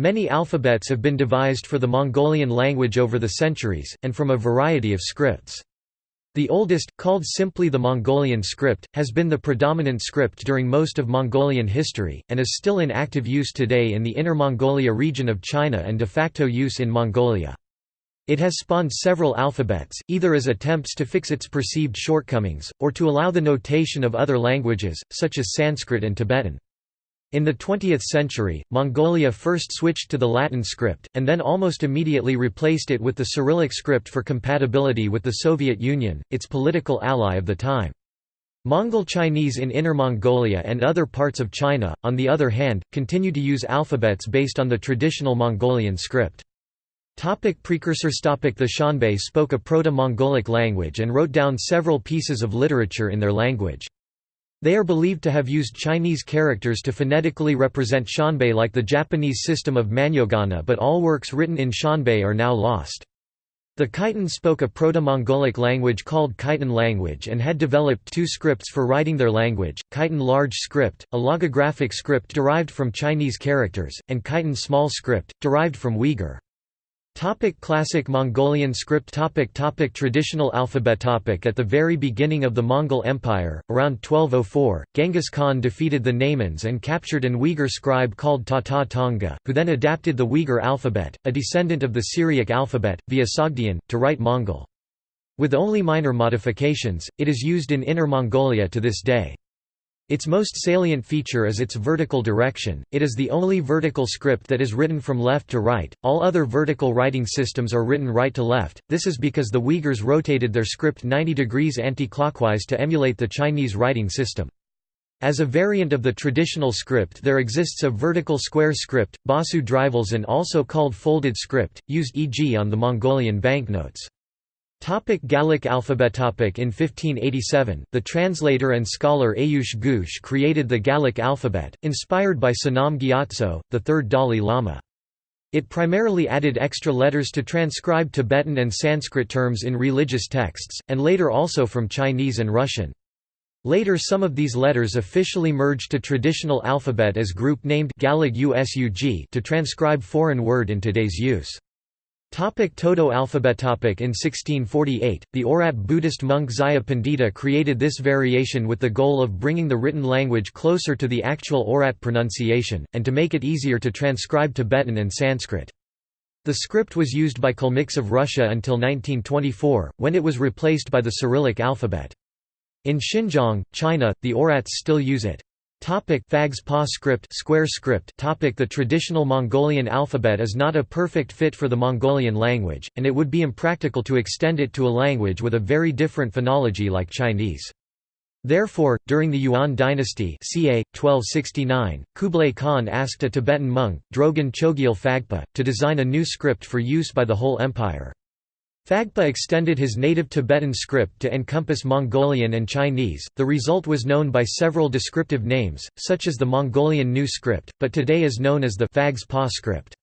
Many alphabets have been devised for the Mongolian language over the centuries, and from a variety of scripts. The oldest, called simply the Mongolian script, has been the predominant script during most of Mongolian history, and is still in active use today in the Inner Mongolia region of China and de facto use in Mongolia. It has spawned several alphabets, either as attempts to fix its perceived shortcomings, or to allow the notation of other languages, such as Sanskrit and Tibetan. In the 20th century, Mongolia first switched to the Latin script, and then almost immediately replaced it with the Cyrillic script for compatibility with the Soviet Union, its political ally of the time. Mongol Chinese in Inner Mongolia and other parts of China, on the other hand, continue to use alphabets based on the traditional Mongolian script. Topic precursors topic The Xianbei spoke a Proto-Mongolic language and wrote down several pieces of literature in their language. They are believed to have used Chinese characters to phonetically represent Xianbei like the Japanese system of Manyogana but all works written in Xianbei are now lost. The Khitan spoke a Proto-Mongolic language called Khitan language and had developed two scripts for writing their language, Khitan large script, a logographic script derived from Chinese characters, and Khitan small script, derived from Uyghur. Topic classic Mongolian script topic topic Traditional alphabet topic At the very beginning of the Mongol Empire, around 1204, Genghis Khan defeated the Naimans and captured an Uyghur scribe called Tata Tonga, who then adapted the Uyghur alphabet, a descendant of the Syriac alphabet, via Sogdian, to write Mongol. With only minor modifications, it is used in Inner Mongolia to this day. Its most salient feature is its vertical direction, it is the only vertical script that is written from left to right, all other vertical writing systems are written right to left, this is because the Uyghurs rotated their script 90 degrees anti-clockwise to emulate the Chinese writing system. As a variant of the traditional script there exists a vertical square script, Basu Drivels and also called folded script, used e.g. on the Mongolian banknotes. Topic Galik alphabet topic In 1587, the translator and scholar Ayuush Güüsh created the Galik alphabet, inspired by Sonam Gyatso, the third Dalai Lama. It primarily added extra letters to transcribe Tibetan and Sanskrit terms in religious texts, and later also from Chinese and Russian. Later some of these letters officially merged to traditional alphabet as group named Galig üseg to transcribe foreign word in today's use. Topic Todo alphabet topic In 1648, the Oirat Buddhist monk Zaya Pandita created this variation with the goal of bringing the written language closer to the actual Oirat pronunciation, and to make it easier to transcribe Tibetan and Sanskrit. The script was used by Kalmyks of Russia until 1924, when it was replaced by the Cyrillic alphabet. In Xinjiang, China, the Oirats still use it. Topic Phags Pa script square script topic The traditional Mongolian alphabet is not a perfect fit for the Mongolian language, and it would be impractical to extend it to a language with a very different phonology like Chinese. Therefore, during the Yuan dynasty ca. 1269, Kublai Khan asked a Tibetan monk, Drogon Chogyal Phagpa, to design a new script for use by the whole empire. Phagpa extended his native Tibetan script to encompass Mongolian and Chinese. The result was known by several descriptive names, such as the Mongolian New Script, but today is known as the Phags Pa script.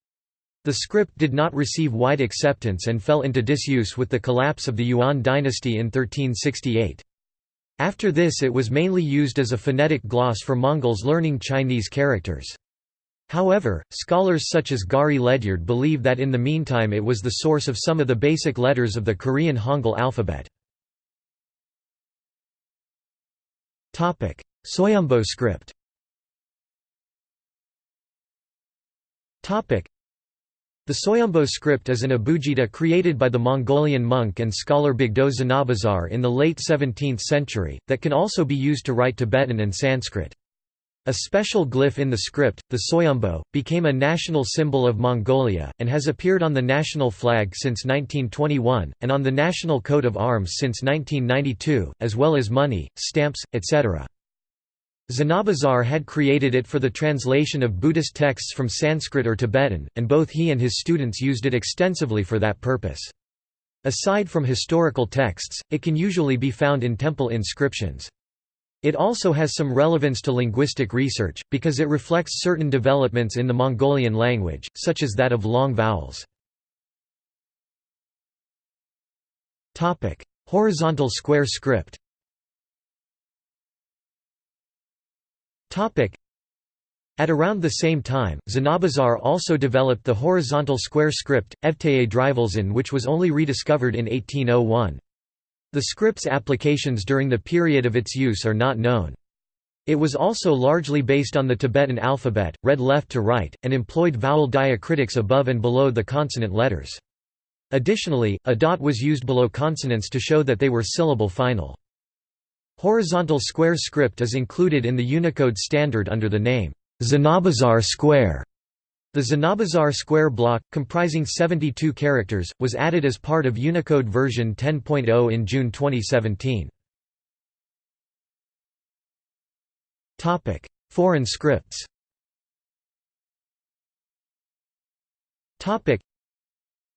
The script did not receive wide acceptance and fell into disuse with the collapse of the Yuan dynasty in 1368. After this it was mainly used as a phonetic gloss for Mongols learning Chinese characters. However, scholars such as Gari Ledyard believe that in the meantime it was the source of some of the basic letters of the Korean Hangul alphabet. Soyombo script the Soyombo script is an abugida created by the Mongolian monk and scholar Bogdo Zanabazar in the late 17th century, that can also be used to write Tibetan and Sanskrit. A special glyph in the script, the Soyombo, became a national symbol of Mongolia, and has appeared on the national flag since 1921, and on the national coat of arms since 1992, as well as money, stamps, etc. Zanabazar had created it for the translation of Buddhist texts from Sanskrit or Tibetan, and both he and his students used it extensively for that purpose. Aside from historical texts, it can usually be found in temple inscriptions. It also has some relevance to linguistic research, because it reflects certain developments in the Mongolian language, such as that of long vowels. Horizontal square script At around the same time, Zanabazar also developed the horizontal square script, Evteye Drivelzin which was only rediscovered in 1801. The script's applications during the period of its use are not known. It was also largely based on the Tibetan alphabet, read left to right, and employed vowel diacritics above and below the consonant letters. Additionally, a dot was used below consonants to show that they were syllable final. Horizontal square script is included in the Unicode standard under the name Zanabazar square. The Zanabazar square block, comprising 72 characters, was added as part of Unicode version 10.0 in June 2017. Foreign scripts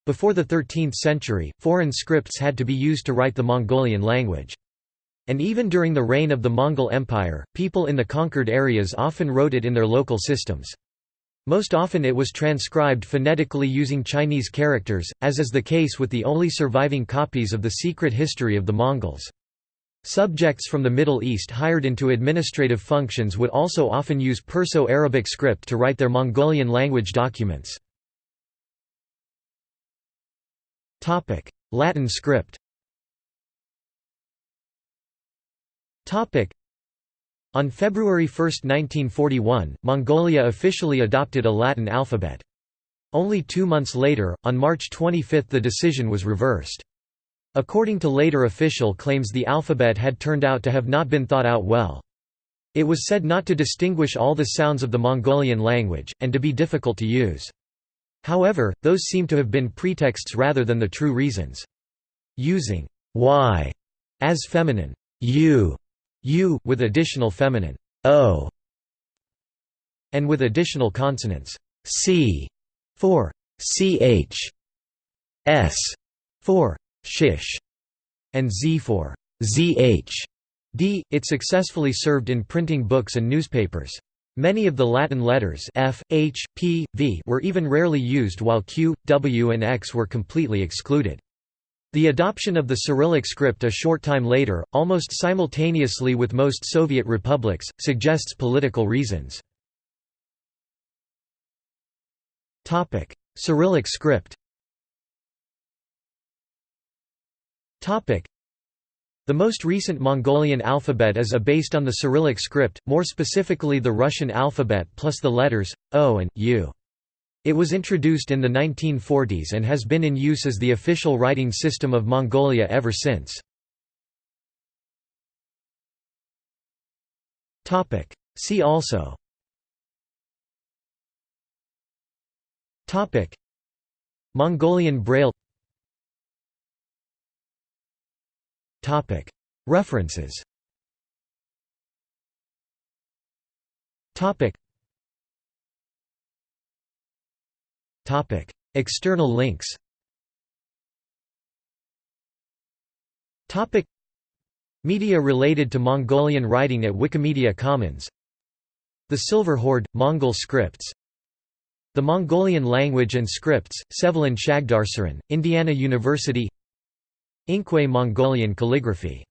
Before the 13th century, foreign scripts had to be used to write the Mongolian language. And even during the reign of the Mongol Empire, people in the conquered areas often wrote it in their local systems. Most often it was transcribed phonetically using Chinese characters, as is the case with the only surviving copies of the secret history of the Mongols. Subjects from the Middle East hired into administrative functions would also often use Perso-Arabic script to write their Mongolian language documents. Latin script On February 1, 1941, Mongolia officially adopted a Latin alphabet. Only two months later, on March 25 the decision was reversed. According to later official claims the alphabet had turned out to have not been thought out well. It was said not to distinguish all the sounds of the Mongolian language, and to be difficult to use. However, those seem to have been pretexts rather than the true reasons. Using y as feminine u u with additional feminine o and with additional consonants c for ch s for shish and z for zh d it successfully served in printing books and newspapers Many of the Latin letters F, H, P, V were even rarely used while Q, W and X were completely excluded. The adoption of the Cyrillic script a short time later, almost simultaneously with most Soviet republics, suggests political reasons. Cyrillic script the most recent Mongolian alphabet is a based on the Cyrillic script, more specifically the Russian alphabet plus the letters, O and U. It was introduced in the 1940s and has been in use as the official writing system of Mongolia ever since. See also. Mongolian Braille. References External links Media related to Mongolian writing at Wikimedia Commons. The Silver Horde – Mongol scripts. The Mongolian language and scripts, Sevelin Shagdarsaran, Indiana University. Ingwe Mongolian calligraphy